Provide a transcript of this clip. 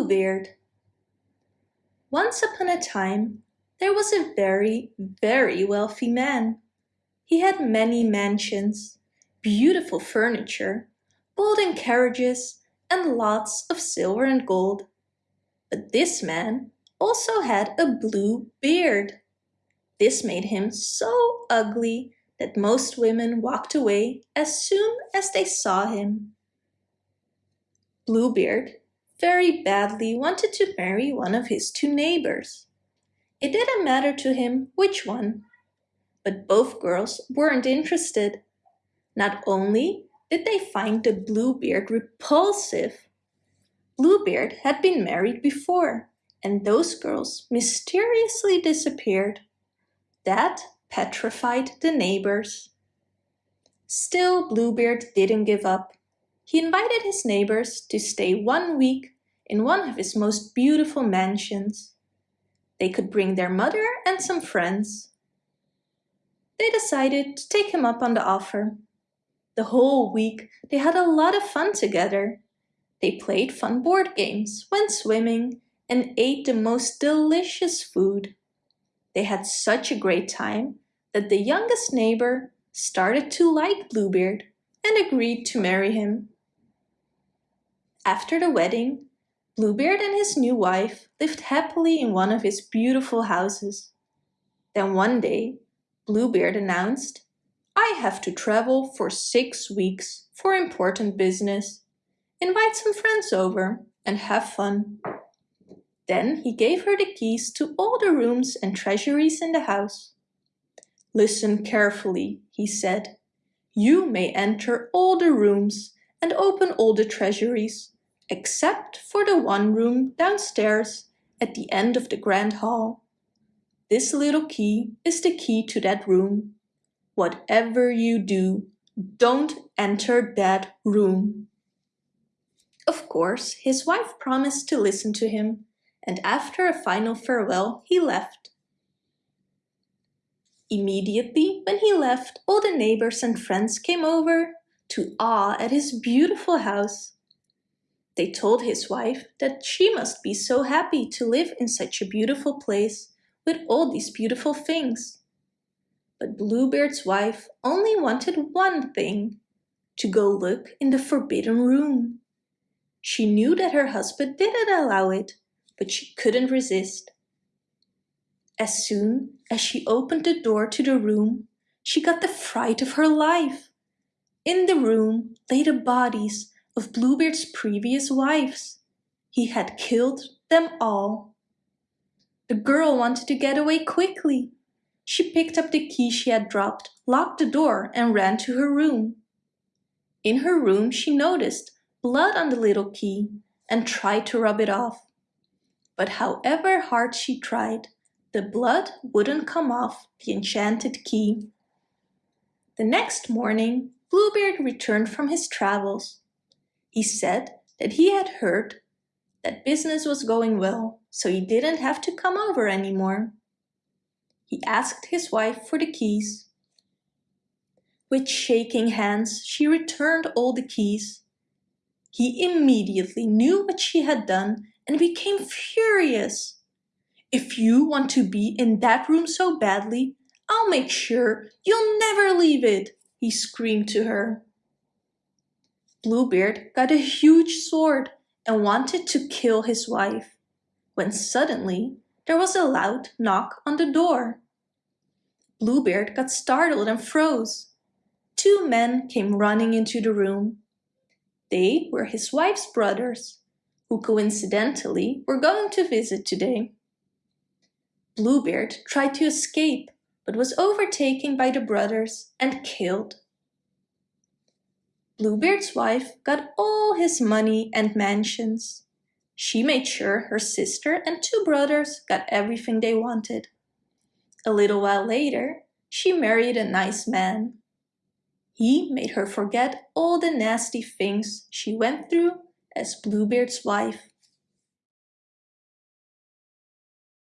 Bluebeard Once upon a time there was a very, very wealthy man. He had many mansions, beautiful furniture, golden carriages, and lots of silver and gold. But this man also had a blue beard. This made him so ugly that most women walked away as soon as they saw him. Bluebeard very badly wanted to marry one of his two neighbors. It didn't matter to him which one, but both girls weren't interested. Not only did they find the Bluebeard repulsive, Bluebeard had been married before, and those girls mysteriously disappeared. That petrified the neighbors. Still, Bluebeard didn't give up. He invited his neighbors to stay one week in one of his most beautiful mansions. They could bring their mother and some friends. They decided to take him up on the offer. The whole week they had a lot of fun together. They played fun board games, went swimming, and ate the most delicious food. They had such a great time that the youngest neighbor started to like Bluebeard and agreed to marry him. After the wedding, Bluebeard and his new wife lived happily in one of his beautiful houses. Then one day, Bluebeard announced, I have to travel for six weeks for important business. Invite some friends over and have fun. Then he gave her the keys to all the rooms and treasuries in the house. Listen carefully, he said. You may enter all the rooms and open all the treasuries, except for the one room downstairs at the end of the grand hall. This little key is the key to that room. Whatever you do, don't enter that room. Of course, his wife promised to listen to him, and after a final farewell, he left. Immediately when he left, all the neighbors and friends came over to awe at his beautiful house. They told his wife that she must be so happy to live in such a beautiful place with all these beautiful things. But Bluebeard's wife only wanted one thing, to go look in the forbidden room. She knew that her husband didn't allow it, but she couldn't resist. As soon as she opened the door to the room, she got the fright of her life. In the room lay the bodies of Bluebeard's previous wives. He had killed them all. The girl wanted to get away quickly. She picked up the key she had dropped, locked the door and ran to her room. In her room she noticed blood on the little key and tried to rub it off. But however hard she tried, the blood wouldn't come off the enchanted key. The next morning, Bluebeard returned from his travels. He said that he had heard that business was going well, so he didn't have to come over anymore. He asked his wife for the keys. With shaking hands, she returned all the keys. He immediately knew what she had done and became furious. If you want to be in that room so badly, I'll make sure you'll never leave it, he screamed to her. Bluebeard got a huge sword and wanted to kill his wife, when suddenly there was a loud knock on the door. Bluebeard got startled and froze. Two men came running into the room. They were his wife's brothers, who coincidentally were going to visit today. Bluebeard tried to escape, but was overtaken by the brothers and killed. Bluebeard's wife got all his money and mansions. She made sure her sister and two brothers got everything they wanted. A little while later, she married a nice man. He made her forget all the nasty things she went through as Bluebeard's wife.